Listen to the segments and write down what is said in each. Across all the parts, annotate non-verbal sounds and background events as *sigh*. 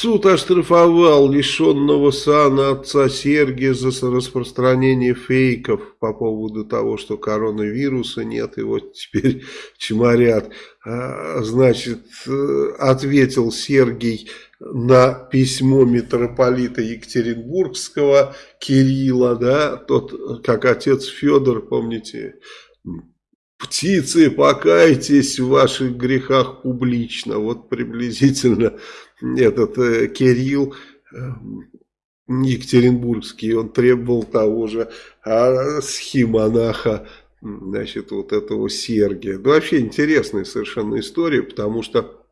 Суд оштрафовал лишенного сана отца Сергия за распространение фейков по поводу того, что коронавируса нет, и вот теперь *laughs* чморят. А, значит, э, ответил Сергий на письмо митрополита Екатеринбургского Кирилла, да, тот, как отец Федор, помните, птицы, покайтесь в ваших грехах публично. Вот приблизительно этот э, Кирилл э, Екатеринбургский, он требовал того же а схимонаха, значит, вот этого Сергия. Да вообще интересная совершенно история, потому что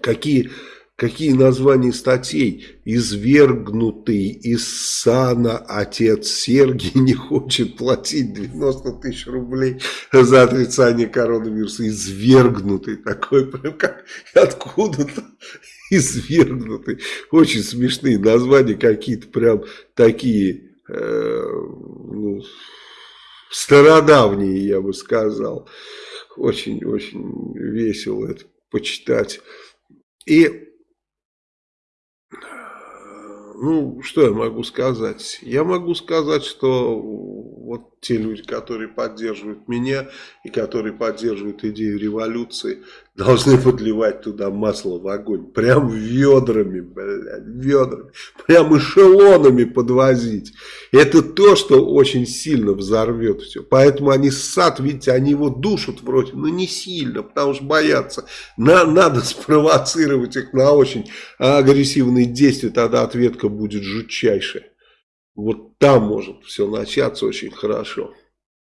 какие Какие названия статей? Извергнутый из сана отец Сергий не хочет платить 90 тысяч рублей за отрицание коронавируса. Извергнутый такой, прям как откуда-то извергнутый. Очень смешные названия какие-то прям такие, э, ну, стародавние, я бы сказал. Очень-очень весело это почитать. И ну, что я могу сказать? Я могу сказать, что вот те люди, которые поддерживают меня и которые поддерживают идею революции, должны подливать туда масло в огонь. Прям ведрами, блядь, ведрами. Прям эшелонами подвозить. Это то, что очень сильно взорвет все. Поэтому они ссад, видите, они его душат вроде, но не сильно, потому что боятся. На, надо спровоцировать их на очень агрессивные действия, тогда ответка будет жутчайшая. Вот там может все начаться очень хорошо.